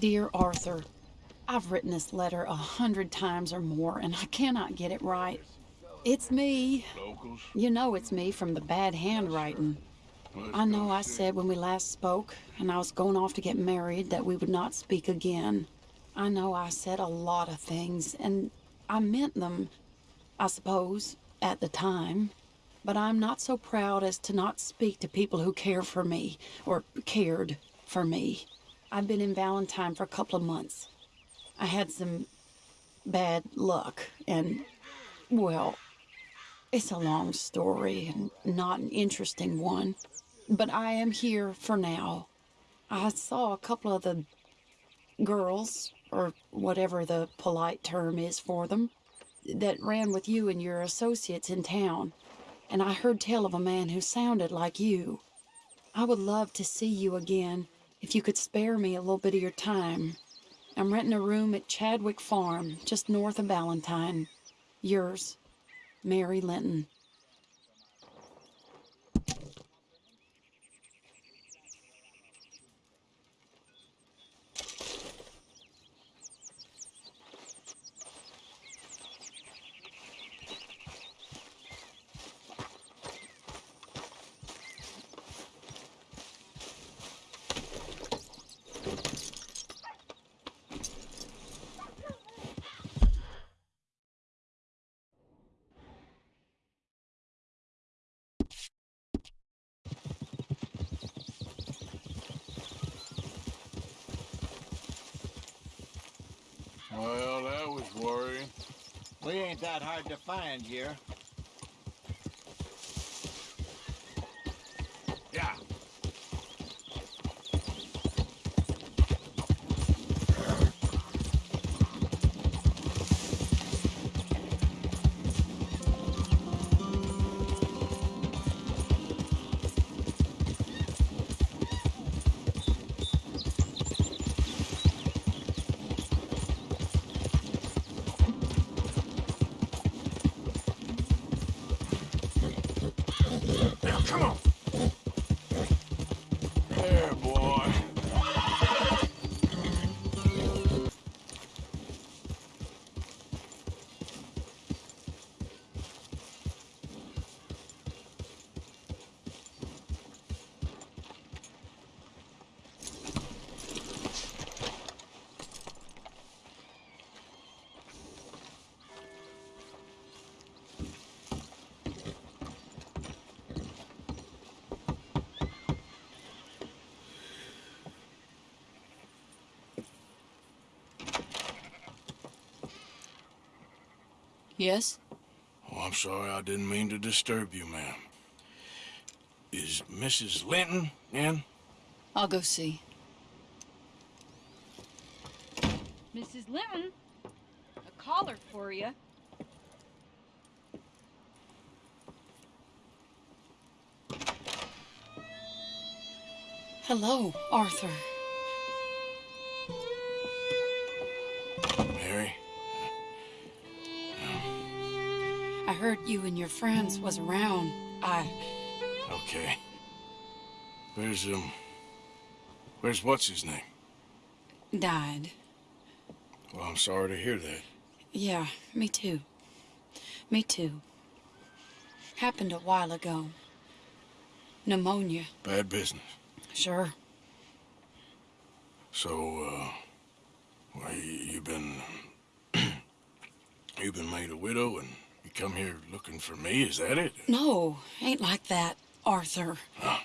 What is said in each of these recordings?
Dear Arthur, I've written this letter a hundred times or more, and I cannot get it right. It's me. You know it's me from the bad handwriting. I know I said when we last spoke, and I was going off to get married, that we would not speak again. I know I said a lot of things, and I meant them, I suppose, at the time. But I'm not so proud as to not speak to people who care for me, or cared for me. I've been in Valentine for a couple of months. I had some bad luck, and, well, it's a long story and not an interesting one. But I am here for now. I saw a couple of the girls, or whatever the polite term is for them, that ran with you and your associates in town. And I heard tell of a man who sounded like you. I would love to see you again if you could spare me a little bit of your time. I'm renting a room at Chadwick Farm, just north of Valentine. Yours, Mary Linton. Well, that was worrying. We ain't that hard to find here. Yes? Oh, I'm sorry. I didn't mean to disturb you, ma'am. Is Mrs. Linton in? I'll go see. Mrs. Linton, a caller for you. Hello, Arthur. Heard you and your friends was around. I... Okay. Where's, um... Where's what's his name? died. Well, I'm sorry to hear that. Yeah, me too. Me too. Happened a while ago. Pneumonia. Bad business. Sure. So, uh... Well, you, you've been... you've been made a widow and you come here looking for me, is that it? No, ain't like that, Arthur. Ah,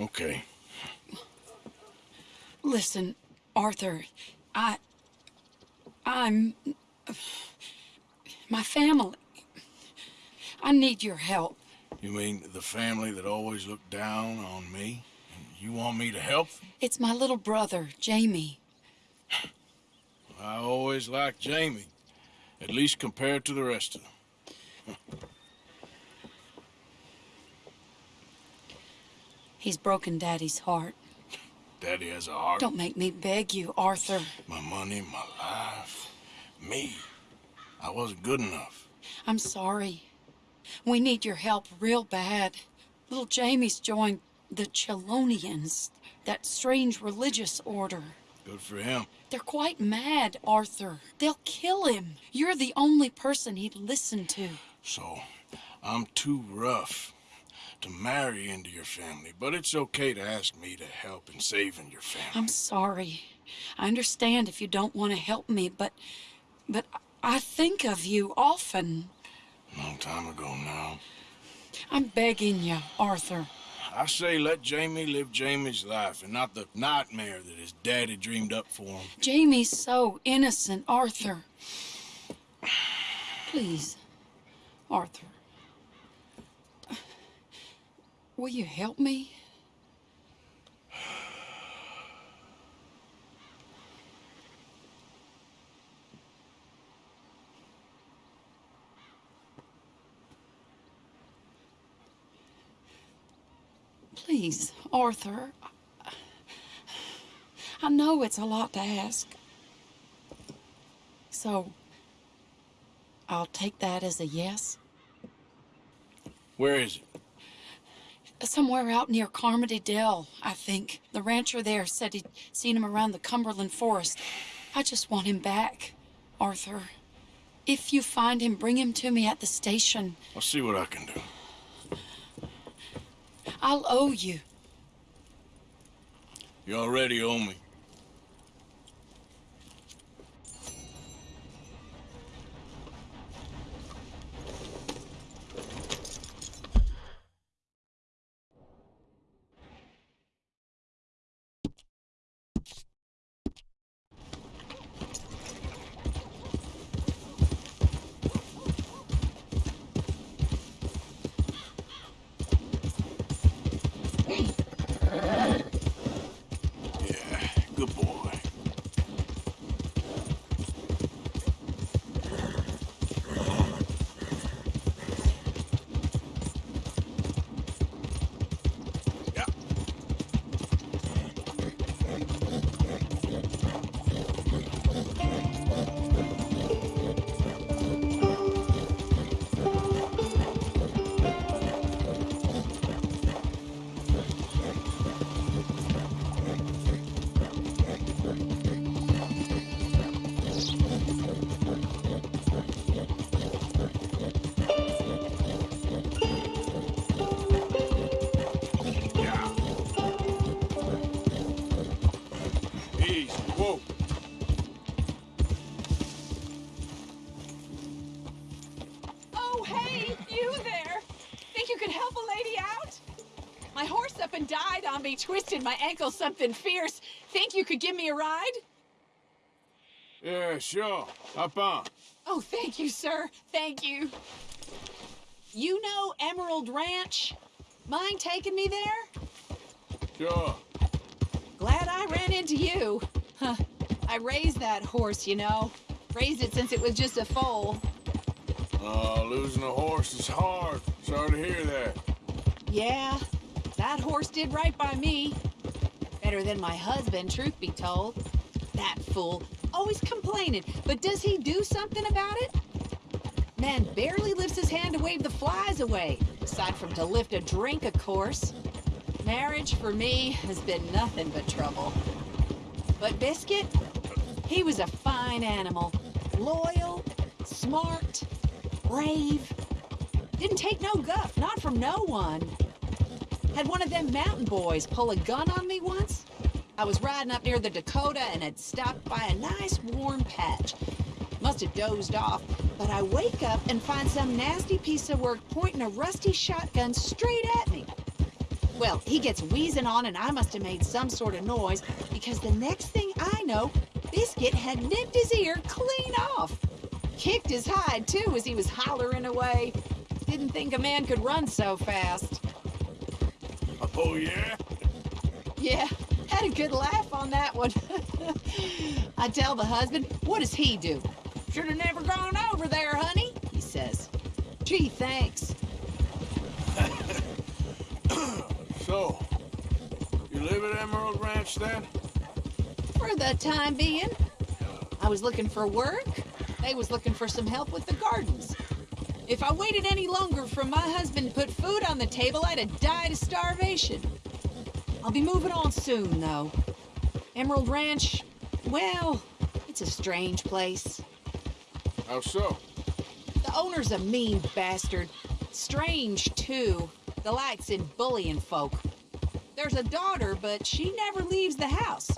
okay. Listen, Arthur, I... I'm... My family. I need your help. You mean the family that always looked down on me? And you want me to help? It's my little brother, Jamie. I always liked Jamie, at least compared to the rest of them. He's broken Daddy's heart. Daddy has a heart. Don't make me beg you, Arthur. My money, my life, me. I wasn't good enough. I'm sorry. We need your help real bad. Little Jamie's joined the Chelonians, that strange religious order. Good for him. They're quite mad, Arthur. They'll kill him. You're the only person he'd listen to. So, I'm too rough to marry into your family, but it's okay to ask me to help in saving your family. I'm sorry. I understand if you don't want to help me, but but I think of you often. Long time ago now. I'm begging you, Arthur. I say let Jamie live Jamie's life and not the nightmare that his daddy dreamed up for him. Jamie's so innocent, Arthur. Please, Arthur. Will you help me? Please, Arthur. I know it's a lot to ask. So, I'll take that as a yes. Where is it? Somewhere out near Carmody Dell, I think. The rancher there said he'd seen him around the Cumberland Forest. I just want him back, Arthur. If you find him, bring him to me at the station. I'll see what I can do. I'll owe you. You already owe me. Me, twisted my ankle something fierce. Think you could give me a ride? Yeah, sure. Hop on. Oh, thank you, sir. Thank you. You know Emerald Ranch? Mind taking me there? Sure. Glad I ran into you. Huh. I raised that horse, you know. Raised it since it was just a foal. Uh, losing a horse is hard. Sorry to hear that. Yeah, that horse did right by me. Better than my husband, truth be told. That fool, always complaining, but does he do something about it? Man barely lifts his hand to wave the flies away, aside from to lift a drink, of course. Marriage, for me, has been nothing but trouble. But Biscuit, he was a fine animal. Loyal, smart, brave. Didn't take no guff, not from no one. Had one of them mountain boys pull a gun on me once. I was riding up near the Dakota and had stopped by a nice warm patch. Must have dozed off, but I wake up and find some nasty piece of work pointing a rusty shotgun straight at me. Well, he gets wheezing on and I must have made some sort of noise because the next thing I know, Biscuit had nipped his ear clean off. Kicked his hide too as he was hollering away. Didn't think a man could run so fast. Oh, yeah? Yeah, had a good laugh on that one. I tell the husband, what does he do? Should have never gone over there, honey, he says. Gee, thanks. So, you live at Emerald Ranch then? For the time being. I was looking for work. They was looking for some help with the gardens. If I waited any longer for my husband to put food on the table, I'd have died of starvation. I'll be moving on soon, though. Emerald Ranch, well, it's a strange place. How so? The owner's a mean bastard. Strange, too. The likes in bullying folk. There's a daughter, but she never leaves the house.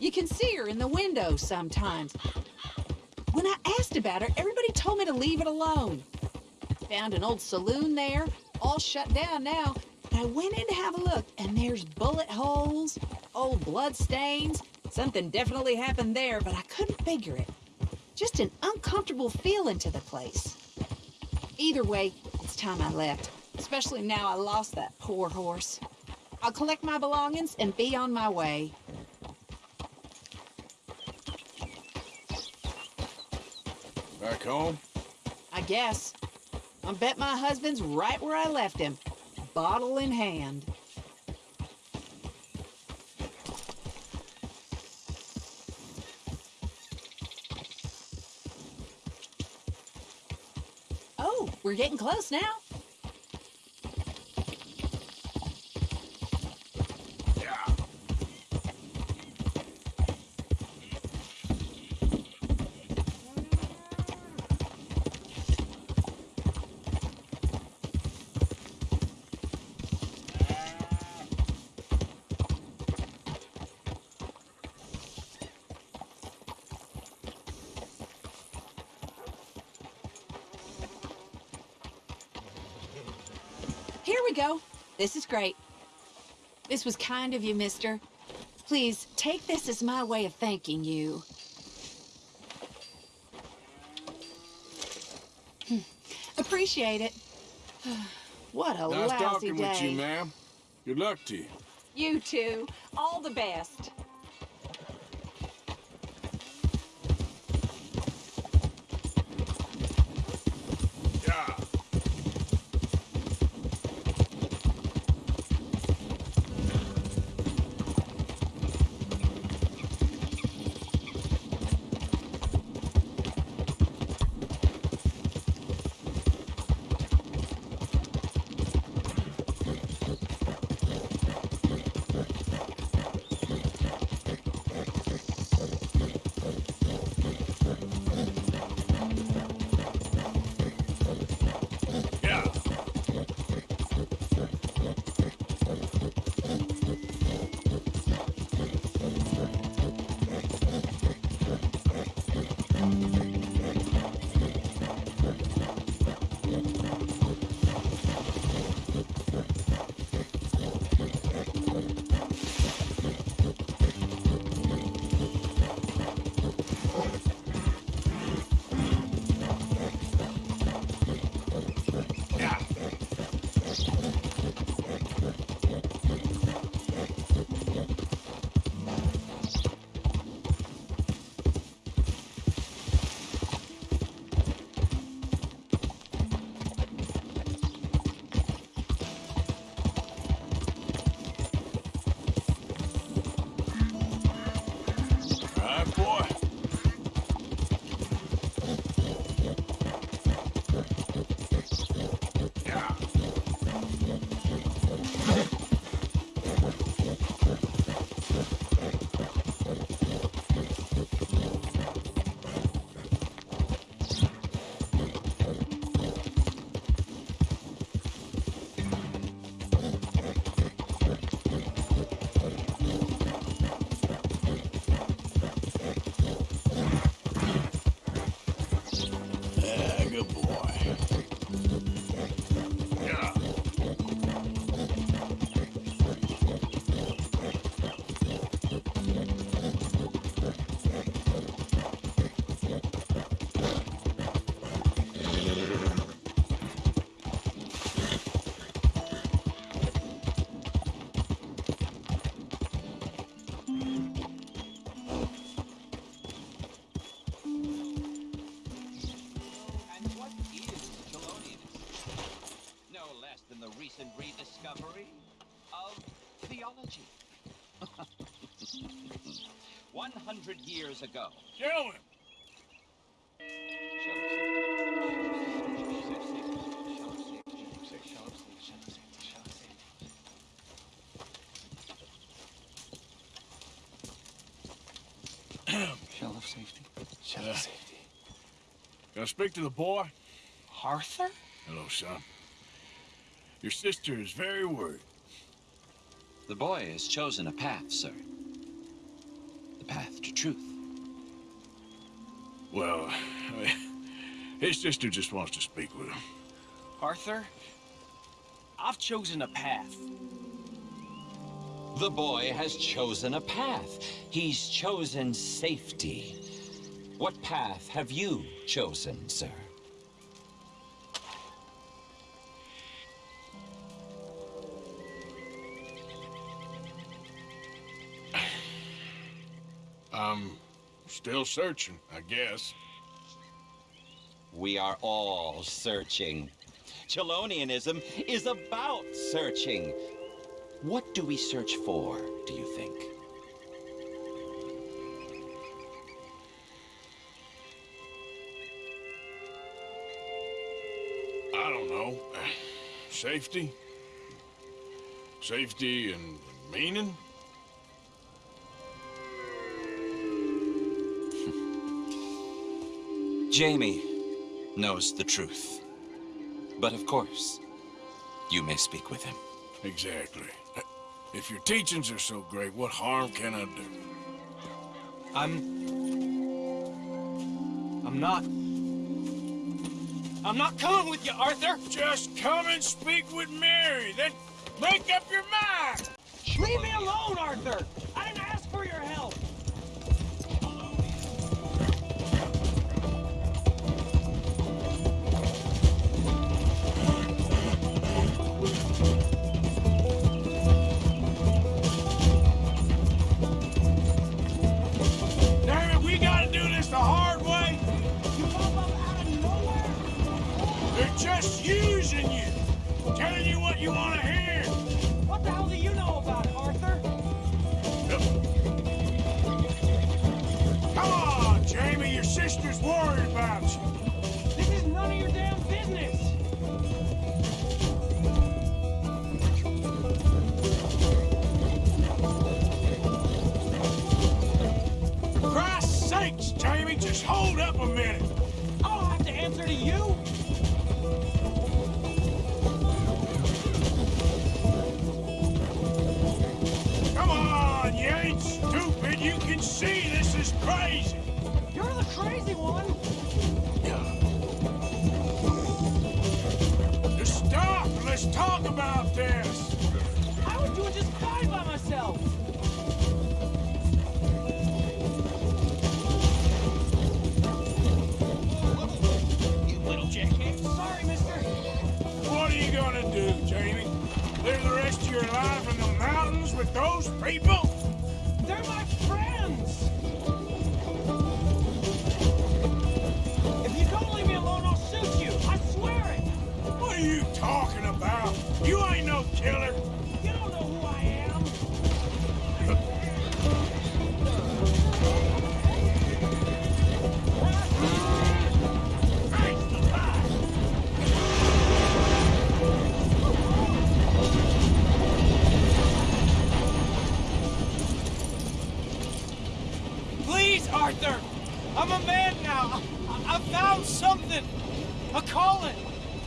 You can see her in the window sometimes. When I asked about her, everybody told me to leave it alone. Found an old saloon there, all shut down now. And I went in to have a look, and there's bullet holes, old blood stains. Something definitely happened there, but I couldn't figure it. Just an uncomfortable feeling to the place. Either way, it's time I left. Especially now I lost that poor horse. I'll collect my belongings and be on my way. Back home? I guess. I bet my husband's right where I left him, bottle in hand. Oh, we're getting close now. Here we go. This is great. This was kind of you, mister. Please, take this as my way of thanking you. Hmm. Appreciate it. What a Nice lousy talking day. with you, ma'am. Good luck to you. You too. All the best. 100 years ago. Gentlemen, safety. Shadow safety. Can I speak to the boy? Arthur? Hello, son. Your sister is very worried. The boy has chosen a path, sir. Well, his sister just wants to speak with him. Arthur? I've chosen a path. The boy has chosen a path. He's chosen safety. What path have you chosen, sir? I'm still searching, I guess. We are all searching. Chelonianism is about searching. What do we search for, do you think? I don't know. Safety? Safety and meaning? Jamie knows the truth. But of course, you may speak with him. Exactly. If your teachings are so great, what harm can I do? I'm... I'm not... I'm not coming with you, Arthur! Just come and speak with Mary, then make up your mind! Leave me alone, Arthur! The hard way! You pop up out of nowhere? They're just using you! Telling you what you want to hear! What the hell do you know about it, Arthur? Come on, Jamie, your sister's worried about you. Sakes, just hold up a minute. I don't have to answer to you! Come on, you ain't stupid. You can see this is crazy. You're the crazy one! Just stop and let's talk about this. I was doing just fine by myself! You gonna do, Jamie? Live the rest of your life in the mountains with those people? They're my friends! If you don't leave me alone, I'll shoot you! I swear it! What are you talking about? You ain't no killer. A calling!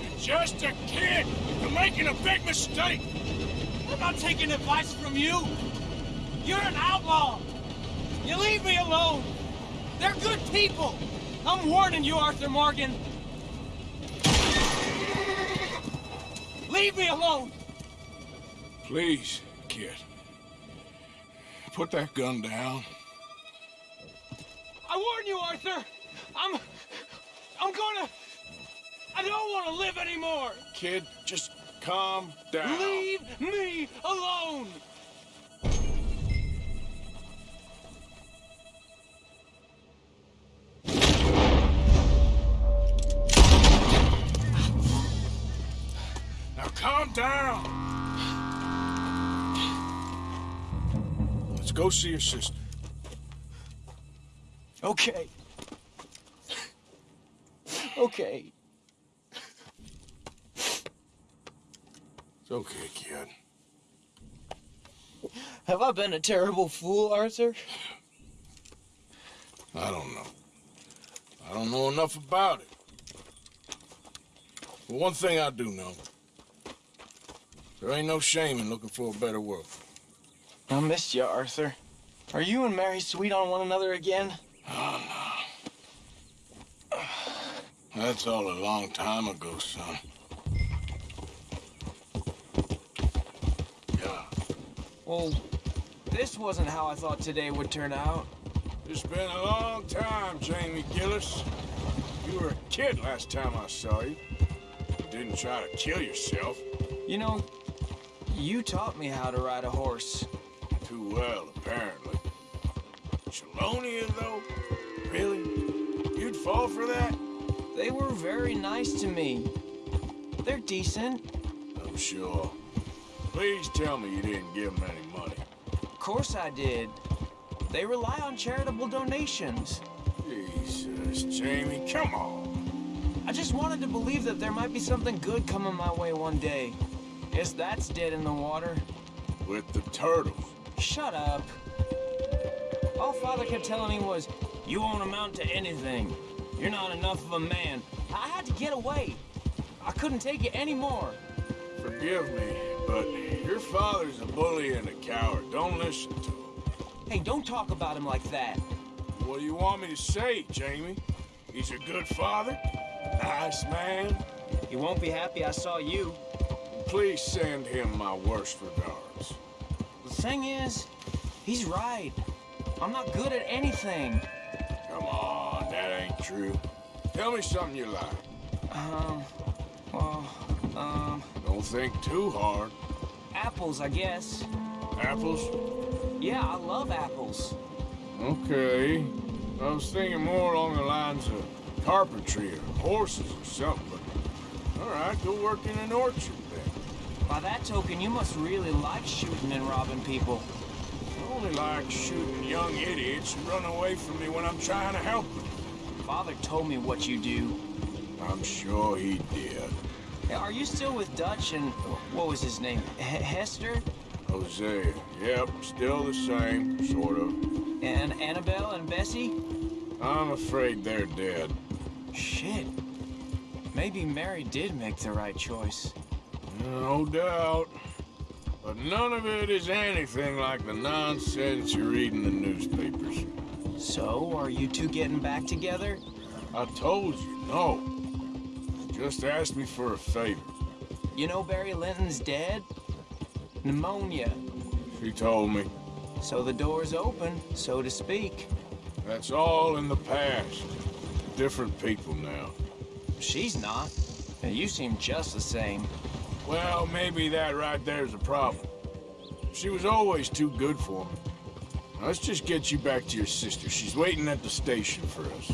You're just a kid. You're making a big mistake. I'm not taking advice from you! You're an outlaw! You leave me alone! They're good people! I'm warning you, Arthur Morgan! Leave me alone! Please, kid. Put that gun down. I warn you, Arthur! I'm... I'm gonna... I don't want to live anymore! Kid, just calm down. Leave me alone! Now calm down. Let's go see your sister. Okay. Okay. It's okay, kid. Have I been a terrible fool, Arthur? I don't know. I don't know enough about it. But one thing I do know. There ain't no shame in looking for a better world. I missed you, Arthur. Are you and Mary sweet on one another again? Oh, no. That's all a long time ago, son. Well, this wasn't how I thought today would turn out. It's been a long time, Jamie Gillis. You were a kid last time I saw you. You didn't try to kill yourself. You know, you taught me how to ride a horse. Too well, apparently. Chelonia, though? Really? You'd fall for that? They were very nice to me. They're decent. I'm sure. Please tell me you didn't give them any money. Of course I did. They rely on charitable donations. Jesus, Jamie, come on. I just wanted to believe that there might be something good coming my way one day. Guess that's dead in the water. With the turtles. Shut up. All Father kept telling me was, you won't amount to anything. You're not enough of a man. I had to get away. I couldn't take it anymore. Forgive me, your father's a bully and a coward. Don't listen to him. Hey, don't talk about him like that. What do you want me to say, Jamie? He's a good father? Nice man? He won't be happy I saw you. Please send him my worst regards. The thing is, he's right. I'm not good at anything. Come on, that ain't true. Tell me something you like. Um, well, um, Don't think too hard. Apples, I guess. Apples? Yeah, I love apples. Okay. I was thinking more along the lines of carpentry or horses or something, but... All right, go work in an orchard then. By that token, you must really like shooting and robbing people. I only like shooting young idiots who run away from me when I'm trying to help them. Father told me what you do. I'm sure he did. Are you still with Dutch and what was his name? H Hester Hosea. Yep, still the same, sort of. and Annabelle and Bessie? I'm afraid they're dead. Shit. Maybe Mary did make the right choice. No doubt. But none of it is anything like the nonsense you read in the newspapers. So, are you two getting back together? I told you, no. Just ask me for a favor. You know Barry Linton's dead? Pneumonia. She told me. So the door's open, so to speak. That's all in the past. Different people now. She's not. And you seem just the same. Well, maybe that right there's a problem. She was always too good for me. Now, let's just get you back to your sister. She's waiting at the station for us.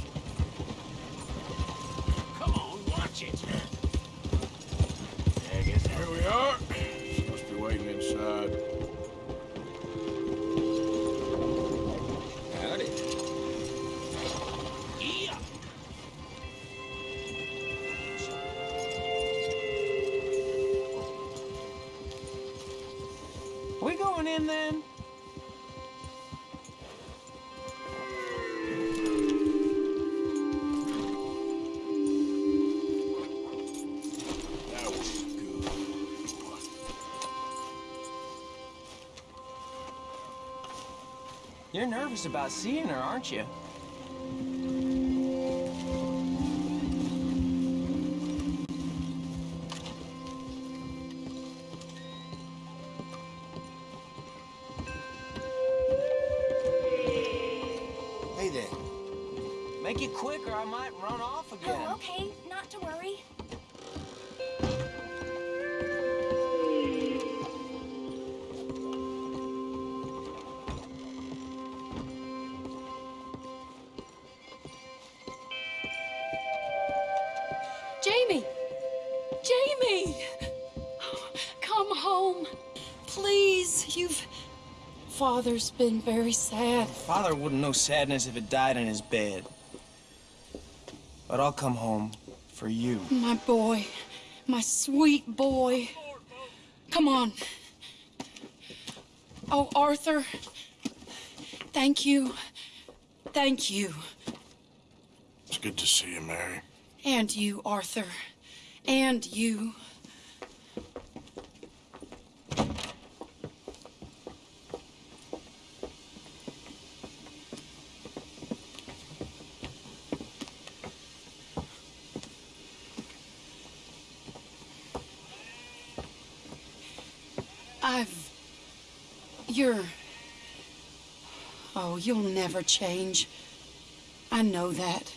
You're nervous about seeing her, aren't you? Father's been very sad. Father wouldn't know sadness if it died in his bed. But I'll come home for you. My boy. My sweet boy. Come on. Oh, Arthur. Thank you Thank you. It's good to see you, Mary. And you, Arthur. And you. I've. You're. Oh, you'll never change. I know that.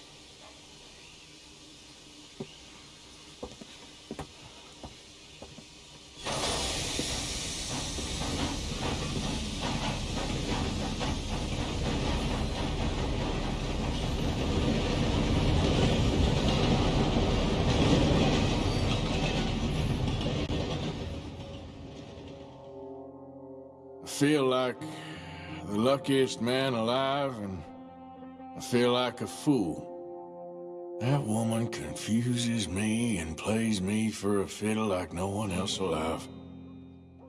I feel like the luckiest man alive, and I feel like a fool. That woman confuses me and plays me for a fiddle like no one else alive.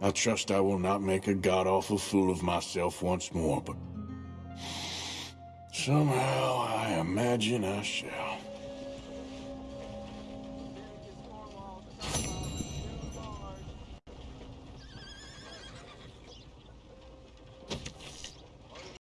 I trust I will not make a god-awful fool of myself once more, but somehow I imagine I shall.